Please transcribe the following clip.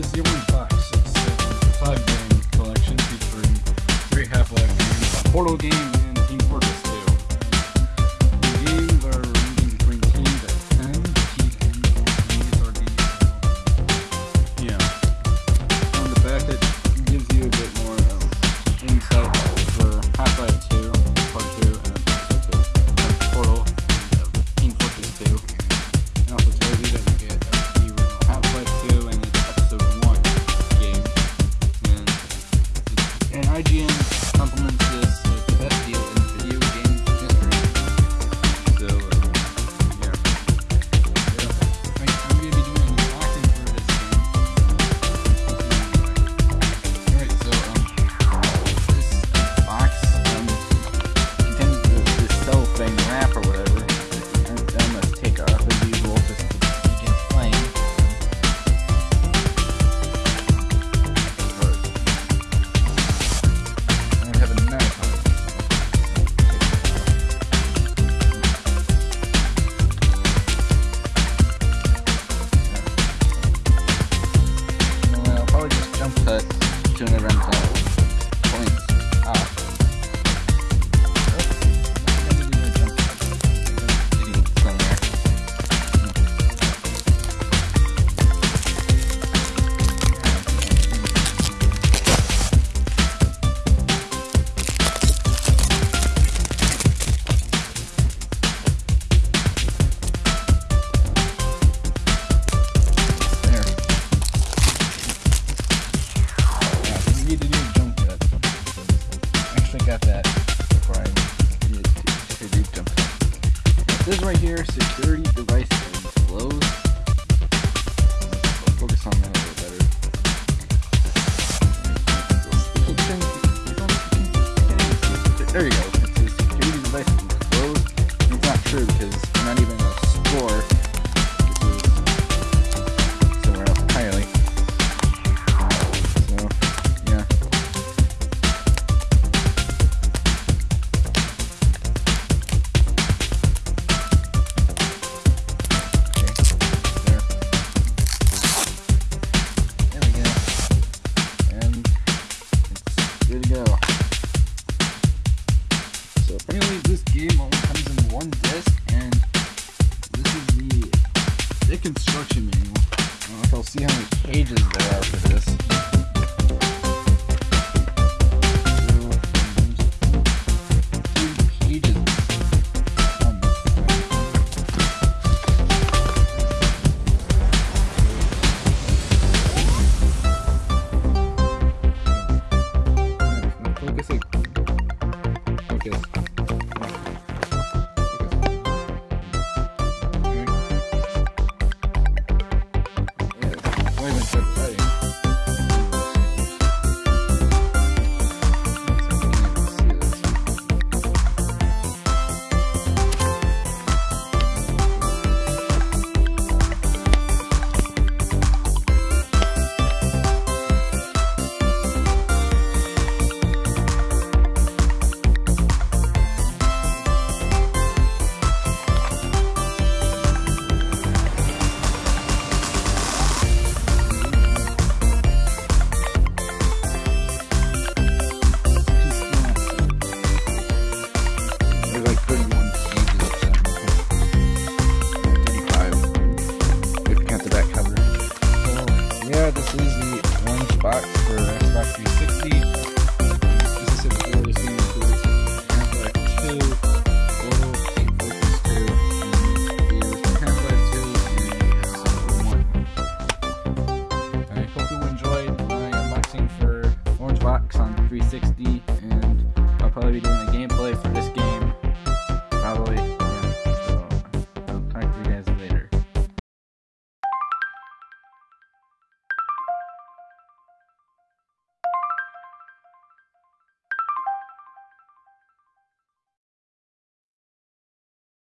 is the Orange Box. it's a five game collection featuring three Half-Life games, a Portal game, IGN compliments this like the best deal in video game history. So, um, yeah. yeah. Right, I'm going to be doing an unboxing for this game. Alright, so, um, this uh, box um, contains this, this cell thing wrap or whatever. got that before I This right here, security devices. Anyways, this game only comes in one disc, and this is the, the construction manual. I don't know if I'll see how many pages there are for this. Movement Campaign. be doing a gameplay for this game.